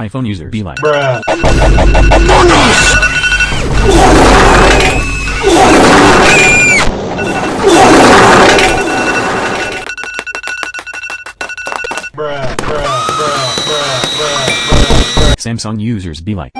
iPhone users be like. Bruh. Samsung users be like.